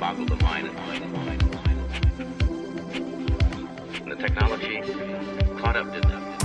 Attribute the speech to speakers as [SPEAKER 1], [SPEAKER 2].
[SPEAKER 1] boggle the mind. And the technology caught up to them.